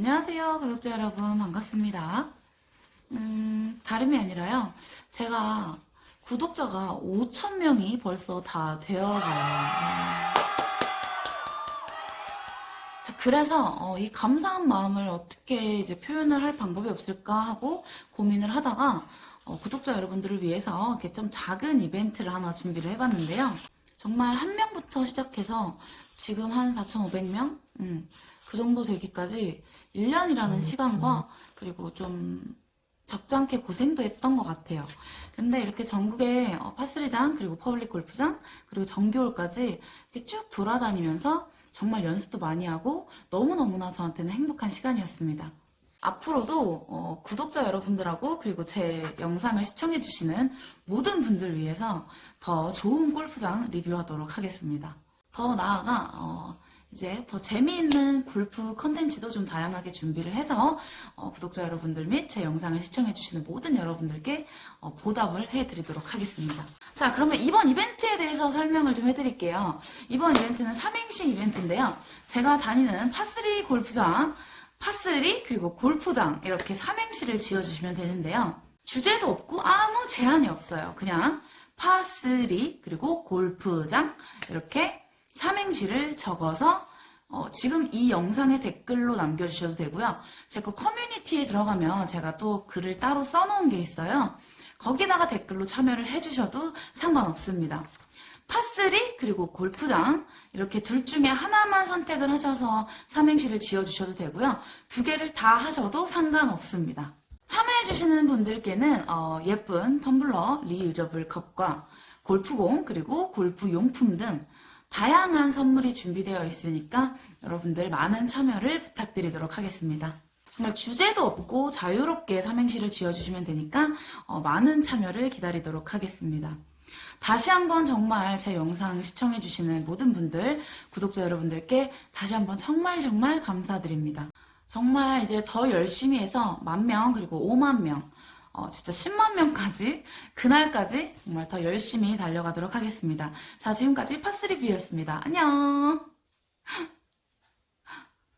안녕하세요 구독자 여러분. 반갑습니다. 음 다름이 아니라요. 제가 구독자가 5천명이 벌써 다 되어가요. 자, 그래서 어, 이 감사한 마음을 어떻게 이제 표현을 할 방법이 없을까 하고 고민을 하다가 어, 구독자 여러분들을 위해서 이렇게 좀 작은 이벤트를 하나 준비를 해봤는데요. 정말 한 명부터 시작해서 지금 한 4,500명? 음, 그 정도 되기까지 1년이라는 시간과 그리고 좀 적잖게 고생도 했던 것 같아요. 근데 이렇게 전국에 어, par three장 그리고 public 골프장 그리고 정규홀까지 이렇게 쭉 돌아다니면서 정말 연습도 많이 하고 너무너무나 저한테는 행복한 시간이었습니다. 앞으로도 어, 구독자 여러분들하고 그리고 제 영상을 시청해주시는 모든 분들 위해서 더 좋은 골프장 리뷰하도록 하겠습니다. 더 나아가 어, 이제 더 재미있는 골프 컨텐츠도 좀 다양하게 준비를 해서 어, 구독자 여러분들 및 제 영상을 시청해주시는 모든 여러분들께 어, 보답을 해드리도록 하겠습니다. 자 그러면 이번 이벤트에 대해서 설명을 좀 해드릴게요. 이번 이벤트는 삼행시 이벤트인데요. 제가 다니는 파3 골프장 파3 그리고 골프장 이렇게 삼행시를 지어주시면 되는데요. 주제도 없고 아무 제한이 없어요. 그냥 파3 그리고 골프장 이렇게 삼행시를 적어서 어, 지금 이 영상에 댓글로 남겨주셔도 되고요. 제 거 커뮤니티에 들어가면 제가 또 글을 따로 써놓은 게 있어요. 거기다가 댓글로 참여를 해주셔도 상관없습니다. 파3 그리고 골프장 이렇게 둘 중에 하나만 선택을 하셔서 삼행시를 지어주셔도 되고요. 두 개를 다 하셔도 상관없습니다. 참여해주시는 분들께는 어, 예쁜 텀블러 리유저블 컵과 골프공 그리고 골프 용품 등 다양한 선물이 준비되어 있으니까 여러분들 많은 참여를 부탁드리도록 하겠습니다. 정말 주제도 없고 자유롭게 삼행시를 지어주시면 되니까 어, 많은 참여를 기다리도록 하겠습니다. 다시 한번 정말 제 영상 시청해주시는 모든 분들, 구독자 여러분들께 다시 한번 정말 정말 감사드립니다. 정말 이제 더 열심히 해서 만 명 그리고 5만 명, 어, 진짜 10만 명까지 그날까지 정말 더 열심히 달려가도록 하겠습니다. 자 지금까지 파스리뷰였습니다. 안녕